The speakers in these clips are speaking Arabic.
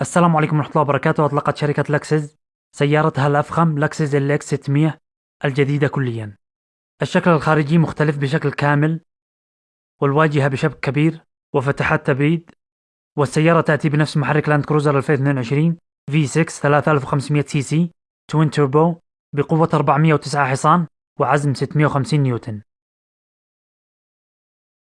السلام عليكم ورحمة الله وبركاته. أطلقت شركة لكسس سيارتها الأفخم لكسس LX 600 الجديدة كليا. الشكل الخارجي مختلف بشكل كامل والواجهة بشبك كبير وفتحات تبريد والسيارة تأتي بنفس محرك لاند كروزر 2022 V6 3500 cc twin turbo بقوة 409 حصان وعزم 650 نيوتن.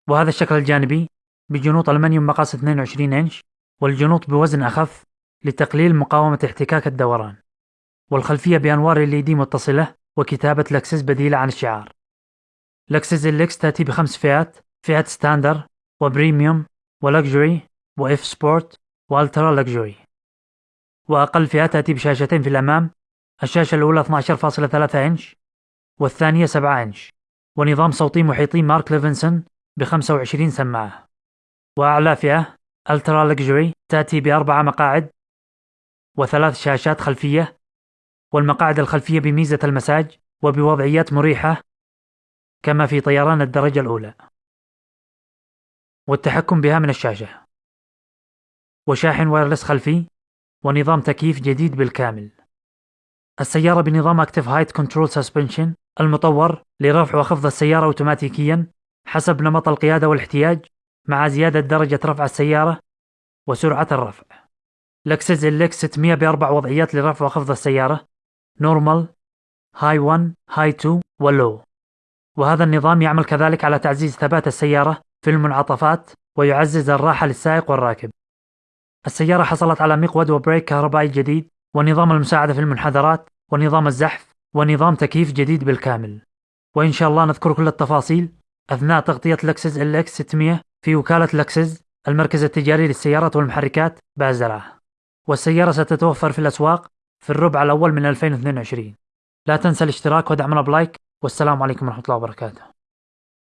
وهذا الشكل الجانبي بجنوط ألمنيوم مقاس 22 إنش والجنوط بوزن أخف لتقليل مقاومة احتكاك الدوران والخلفية بأنوار LED متصلة وكتابة لكسس بديلة عن الشعار. لكسس LX تأتي بخمس فئات فئة standard و premium و luxury و F Sport و ultra luxury. وأقل فئة تأتي بشاشتين في الأمام الشاشة الأولى 12.3 إنش والثانية 7 إنش. ونظام صوتي محيطي مارك ليفنسون ب 25 سماعة. وأعلى فئة Ultra Luxury تأتي بأربع مقاعد وثلاث شاشات خلفية والمقاعد الخلفية بميزة المساج وبوضعيات مريحة كما في طيران الدرجة الأولى. والتحكم بها من الشاشة. وشاحن wireless خلفي ونظام تكييف جديد بالكامل. السيارة بنظام Active Height Control Suspension المطور لرفع وخفض السيارة أوتوماتيكيا حسب نمط القيادة والاحتياج مع زيادة درجة رفع السيارة وسرعة الرفع. لكسس LX 600 بأربع وضعيات لرفع وخفض السيارة Normal High 1 High 2 و Low وهذا النظام يعمل كذلك على تعزيز ثبات السيارة في المنعطفات ويعزز الراحة للسائق والراكب. السيارة حصلت على مقود وبريك كهربائي جديد ونظام المساعدة في المنحدرات ونظام الزحف ونظام تكييف جديد بالكامل. وإن شاء الله نذكر كل التفاصيل أثناء تغطية لكسس LX 600 في وكالة لكسس المركز التجاري للسيارات والمحركات بازرعة والسيارة ستتوفر في الأسواق في الربع الأول من 2022 لا تنسى الاشتراك ودعمنا ب like والسلام عليكم ورحمة الله وبركاته.